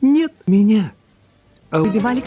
Нет меня. Выбивали?